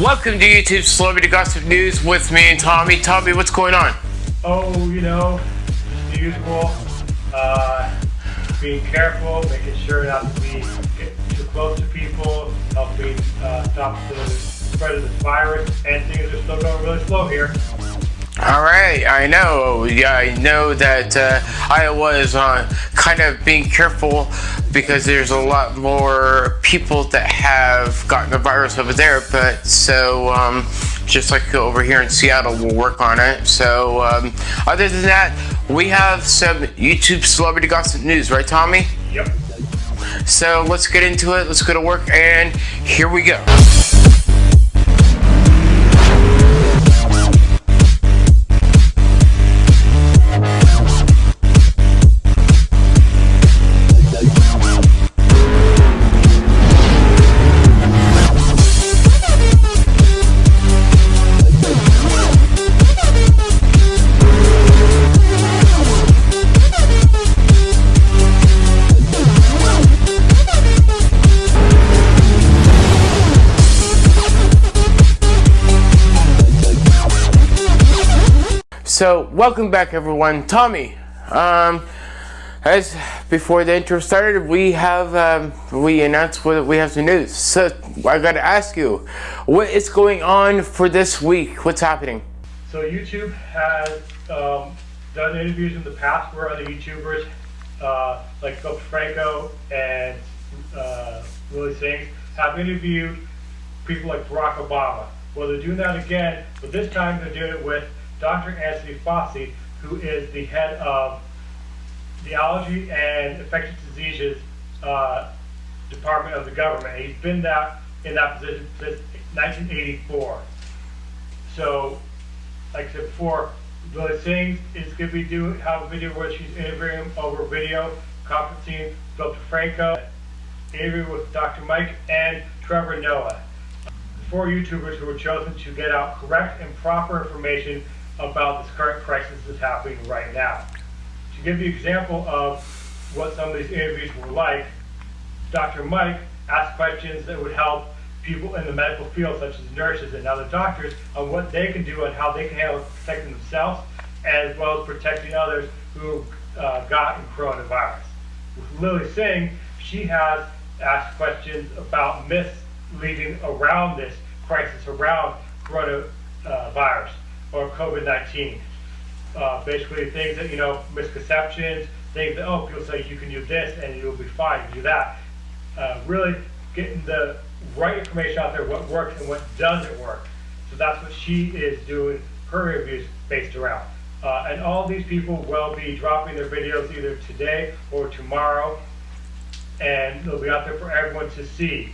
Welcome to YouTube Celebrity Gossip News with me and Tommy. Tommy, what's going on? Oh, you know, the usual. Uh, being careful, making sure not to be too close to people, helping uh, stop the spread of this virus, and things are still going really slow here. All right, I know. Yeah, I know that uh, Iowa is uh, kind of being careful because there's a lot more people that have gotten the virus over there. But so, um, just like over here in Seattle, we'll work on it. So, um, other than that, we have some YouTube celebrity gossip news, right, Tommy? Yep. So let's get into it. Let's go to work, and here we go. So, welcome back, everyone. Tommy, um, as before the intro started, we have um, we announced what we have some news. So, I got to ask you, what is going on for this week? What's happening? So YouTube has um, done interviews in the past where other YouTubers, uh, like Phil DeFranco and uh, Lilly Sings, have interviewed people like Barack Obama. Well, they're doing that again, but this time they're doing it with Dr. Anthony Fauci, who is the head of the Allergy and Infectious Diseases uh, Department of the government. He's been that in that position since 1984. So, like I said before, Lilly Sings is going to be doing have a video where she's interviewing over video conferencing Dr. DeFranco, interview with Dr. Mike and Trevor Noah. Four YouTubers who were chosen to get out correct and proper information about this current crisis that's happening right now. To give you an example of what some of these interviews were like, Dr. Mike asked questions that would help people in the medical field, such as nurses and other doctors, on what they can do and how they can handle protecting themselves, as well as protecting others who uh, gotten coronavirus. With Lilly Singh, she has asked questions about myths leading around this crisis, around coronavirus or COVID-19. Uh, basically things that, you know, misconceptions, things that, oh, people say you can do this and you'll be fine, do that. Uh, really getting the right information out there, what works and what doesn't work. So that's what she is doing her reviews based around. Uh, and all these people will be dropping their videos either today or tomorrow, and they'll be out there for everyone to see.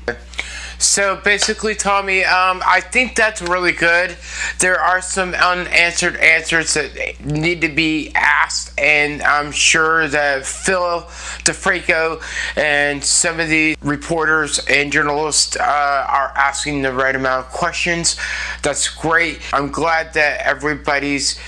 So basically, Tommy, um, I think that's really good. There are some unanswered answers that need to be asked, and I'm sure that Phil DeFranco and some of the reporters and journalists uh, are asking the right amount of questions. That's great. I'm glad that everybody's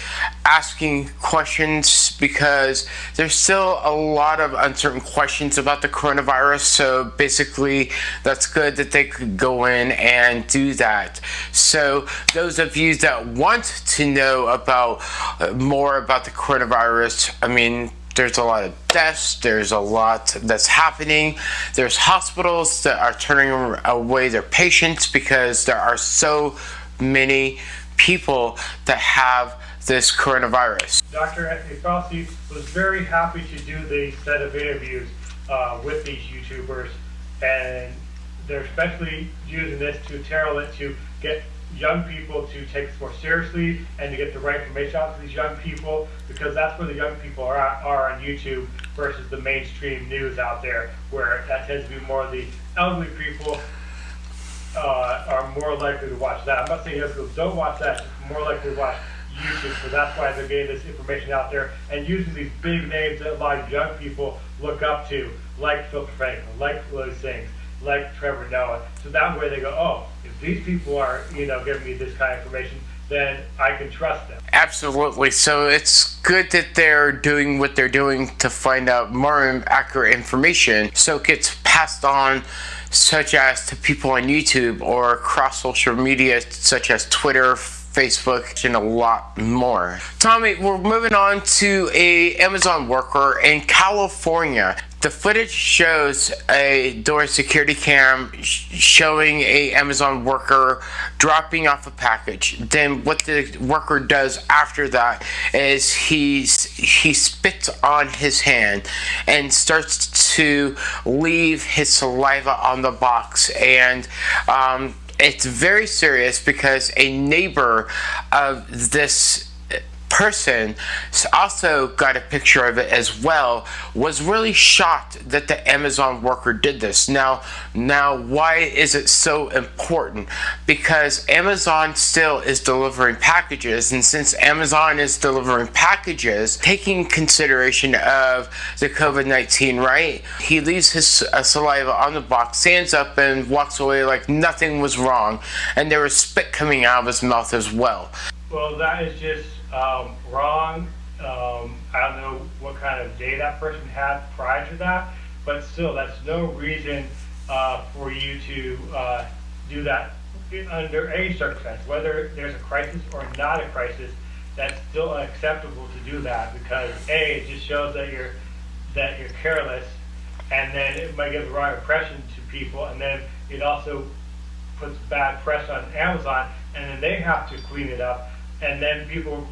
asking questions because there's still a lot of uncertain questions about the coronavirus. So basically, that's good that they could go in and do that. So those of you that want to know about uh, more about the coronavirus, I mean, there's a lot of deaths, there's a lot that's happening. There's hospitals that are turning away their patients because there are so many people that have this coronavirus. Dr. Anthony Fauci was very happy to do the set of interviews uh, with these YouTubers, and they're especially using this to tailor it to get young people to take this more seriously and to get the right information out to these young people because that's where the young people are, are on YouTube versus the mainstream news out there where that tends to be more the elderly people uh, are more likely to watch that. I'm not saying young people don't watch that, more likely to watch YouTube, so that's why they're getting this information out there and using these big names that a lot of young people look up to, like Phil Franklin, like Lilly Sings, like Trevor Noah. So that way they go, oh, if these people are, you know, giving me this kind of information, then I can trust them. Absolutely. So it's good that they're doing what they're doing to find out more accurate information so it gets passed on such as to people on YouTube or across social media such as Twitter, Facebook, and a lot more. Tommy, we're moving on to a Amazon worker in California. The footage shows a door security cam showing a Amazon worker dropping off a package. Then what the worker does after that is he's he spits on his hand and starts to leave his saliva on the box. And um, it's very serious because a neighbor of this person also got a picture of it as well was really shocked that the Amazon worker did this. Now now why is it so important? Because Amazon still is delivering packages and since Amazon is delivering packages taking consideration of the COVID-19 right? He leaves his uh, saliva on the box stands up and walks away like nothing was wrong and there was spit coming out of his mouth as well. Well that is just um, wrong. Um, I don't know what kind of day that person had prior to that, but still, that's no reason uh, for you to uh, do that under any circumstance, whether there's a crisis or not a crisis. That's still unacceptable to do that because a it just shows that you're that you're careless, and then it might give the wrong impression to people, and then it also puts bad press on Amazon, and then they have to clean it up, and then people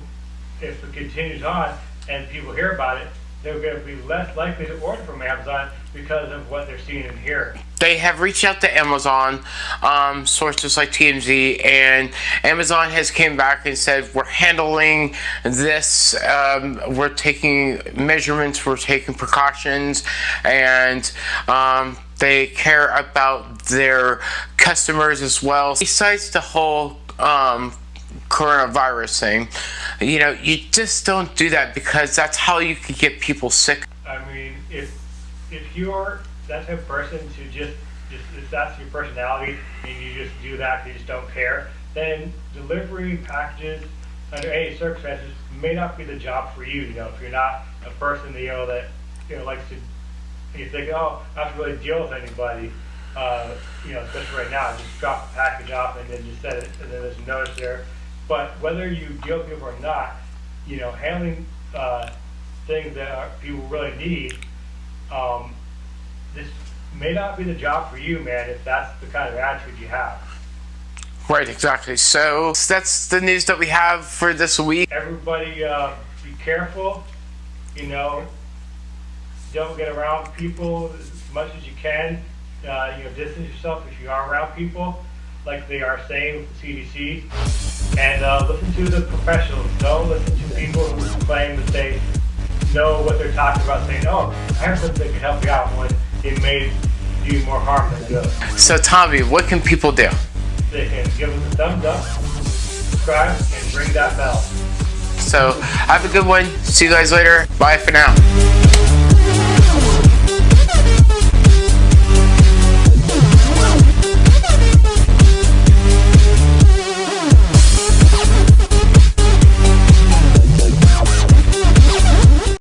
if it continues on and people hear about it, they're going to be less likely to order from Amazon because of what they're seeing and hearing. They have reached out to Amazon, um, sources like TMZ, and Amazon has came back and said we're handling this. Um, we're taking measurements. We're taking precautions, and um, they care about their customers as well. Besides the whole um, coronavirus thing. You know, you just don't do that because that's how you can get people sick. I mean, if if you're that type of person to just just if that's your personality and you just do that, you just don't care, then delivery packages under any circumstances may not be the job for you. You know, if you're not a person you know that you know likes to you think, oh, I have to really deal with anybody. Uh, you know, especially right now, just drop the package off and then just set it, and then there's a notice there but whether you deal with people or not, you know, handling uh, things that are, people really need, um, this may not be the job for you, man, if that's the kind of attitude you have. Right, exactly. So that's the news that we have for this week. Everybody, uh, be careful. You know, don't get around people as much as you can. Uh, you know, distance yourself if you are around people, like they are saying with the CDC and uh, listen to the professionals. Don't listen to people who claim that they know what they're talking about, saying, "Oh, I have something that can help you out," when it may do more harm than good. So, Tommy, what can people do? They can give us a thumbs up, subscribe, and ring that bell. So, have a good one. See you guys later. Bye for now.